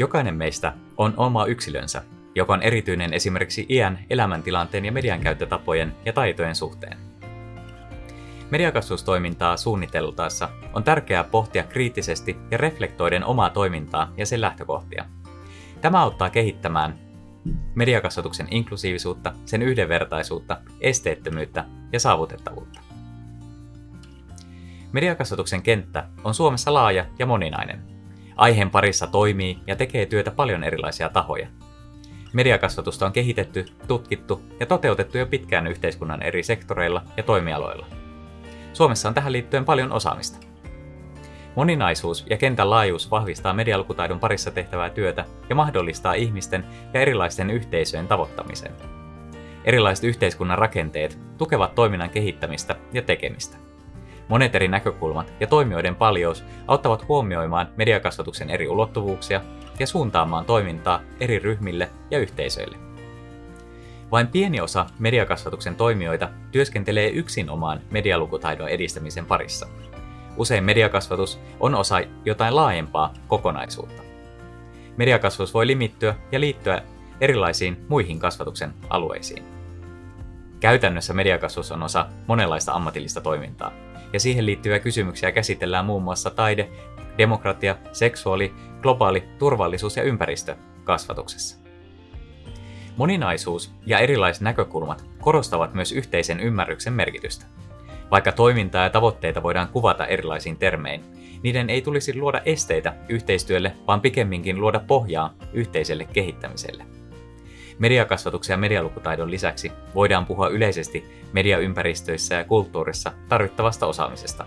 Jokainen meistä on oma yksilönsä, joka on erityinen esimerkiksi iän, elämäntilanteen ja median käyttötapojen ja taitojen suhteen. Mediakasvustoimintaa suunniteltaessa on tärkeää pohtia kriittisesti ja reflektoiden omaa toimintaa ja sen lähtökohtia. Tämä auttaa kehittämään mediakasvatuksen inklusiivisuutta, sen yhdenvertaisuutta, esteettömyyttä ja saavutettavuutta. Mediakasvatuksen kenttä on Suomessa laaja ja moninainen. Aiheen parissa toimii ja tekee työtä paljon erilaisia tahoja. Mediakasvatusta on kehitetty, tutkittu ja toteutettu jo pitkään yhteiskunnan eri sektoreilla ja toimialoilla. Suomessa on tähän liittyen paljon osaamista. Moninaisuus ja kentän laajuus vahvistaa medialukutaidon parissa tehtävää työtä ja mahdollistaa ihmisten ja erilaisten yhteisöjen tavoittamisen. Erilaiset yhteiskunnan rakenteet tukevat toiminnan kehittämistä ja tekemistä. Monet eri näkökulmat ja toimijoiden paljous auttavat huomioimaan mediakasvatuksen eri ulottuvuuksia ja suuntaamaan toimintaa eri ryhmille ja yhteisöille. Vain pieni osa mediakasvatuksen toimijoita työskentelee yksin omaan medialukutaidon edistämisen parissa. Usein mediakasvatus on osa jotain laajempaa kokonaisuutta. Mediakasvatus voi limittyä ja liittyä erilaisiin muihin kasvatuksen alueisiin. Käytännössä mediakasvatus on osa monenlaista ammatillista toimintaa, ja siihen liittyviä kysymyksiä käsitellään muun muassa taide, demokratia, seksuaali, globaali turvallisuus ja ympäristö kasvatuksessa. Moninaisuus ja erilaiset näkökulmat korostavat myös yhteisen ymmärryksen merkitystä. Vaikka toimintaa ja tavoitteita voidaan kuvata erilaisiin termein, niiden ei tulisi luoda esteitä yhteistyölle, vaan pikemminkin luoda pohjaa yhteiselle kehittämiselle. Mediakasvatuksen ja medialukutaidon lisäksi voidaan puhua yleisesti mediaympäristöissä ja kulttuurissa tarvittavasta osaamisesta,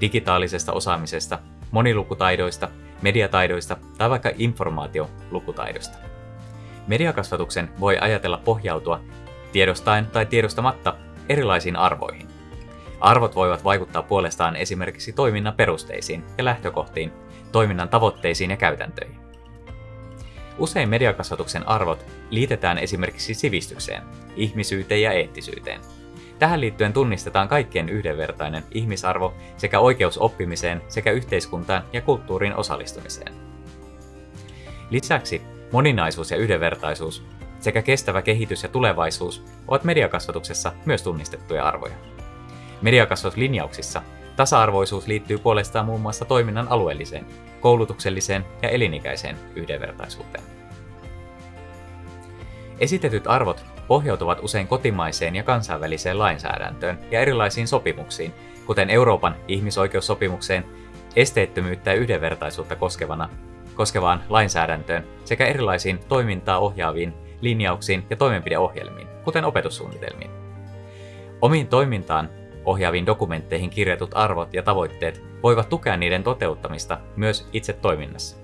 digitaalisesta osaamisesta, monilukutaidoista, mediataidoista tai vaikka informaatiolukutaidosta. Mediakasvatuksen voi ajatella pohjautua tiedostaen tai tiedostamatta erilaisiin arvoihin. Arvot voivat vaikuttaa puolestaan esimerkiksi toiminnan perusteisiin ja lähtökohtiin, toiminnan tavoitteisiin ja käytäntöihin. Usein mediakasvatuksen arvot liitetään esimerkiksi sivistykseen, ihmisyyteen ja eettisyyteen. Tähän liittyen tunnistetaan kaikkien yhdenvertainen ihmisarvo sekä oikeus oppimiseen sekä yhteiskuntaan ja kulttuuriin osallistumiseen. Lisäksi moninaisuus ja yhdenvertaisuus sekä kestävä kehitys ja tulevaisuus ovat mediakasvatuksessa myös tunnistettuja arvoja. Mediakasvatuslinjauksissa tasa-arvoisuus liittyy puolestaan muun muassa toiminnan alueelliseen, koulutukselliseen ja elinikäiseen yhdenvertaisuuteen. Esitetyt arvot pohjautuvat usein kotimaiseen ja kansainväliseen lainsäädäntöön ja erilaisiin sopimuksiin, kuten Euroopan ihmisoikeussopimukseen, esteettömyyttä ja yhdenvertaisuutta koskevana, koskevaan lainsäädäntöön sekä erilaisiin toimintaa ohjaaviin linjauksiin ja toimenpideohjelmiin, kuten opetussuunnitelmiin. Omiin toimintaan ohjaaviin dokumentteihin kirjatut arvot ja tavoitteet voivat tukea niiden toteuttamista myös itse toiminnassa.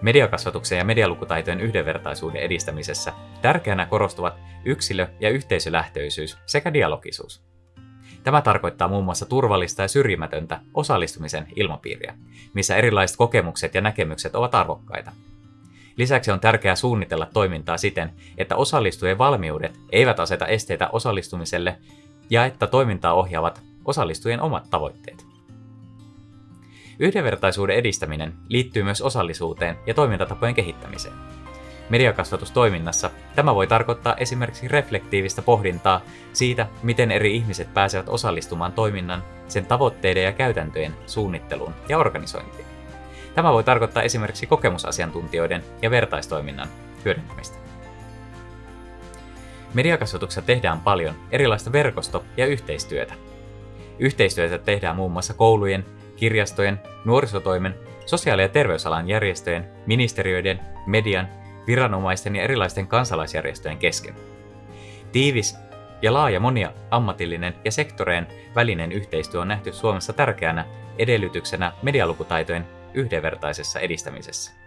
Mediakasvatuksen ja medialukutaitojen yhdenvertaisuuden edistämisessä tärkeänä korostuvat yksilö- ja yhteisölähtöisyys sekä dialogisuus. Tämä tarkoittaa muun muassa turvallista ja syrjimätöntä osallistumisen ilmapiiriä, missä erilaiset kokemukset ja näkemykset ovat arvokkaita. Lisäksi on tärkeää suunnitella toimintaa siten, että osallistujien valmiudet eivät aseta esteitä osallistumiselle ja että toimintaa ohjaavat osallistujien omat tavoitteet. Yhdenvertaisuuden edistäminen liittyy myös osallisuuteen ja toimintatapojen kehittämiseen. Mediakasvatustoiminnassa tämä voi tarkoittaa esimerkiksi reflektiivistä pohdintaa siitä, miten eri ihmiset pääsevät osallistumaan toiminnan, sen tavoitteiden ja käytäntöjen suunnitteluun ja organisointiin. Tämä voi tarkoittaa esimerkiksi kokemusasiantuntijoiden ja vertaistoiminnan hyödyntämistä. Mediakasvatuksessa tehdään paljon erilaista verkosto- ja yhteistyötä. Yhteistyötä tehdään muun muassa koulujen, kirjastojen, nuorisotoimen, sosiaali- ja terveysalan järjestöjen, ministeriöiden, median, viranomaisten ja erilaisten kansalaisjärjestöjen kesken. Tiivis ja laaja monia ammatillinen ja sektoreen välinen yhteistyö on nähty Suomessa tärkeänä edellytyksenä medialukutaitojen yhdenvertaisessa edistämisessä.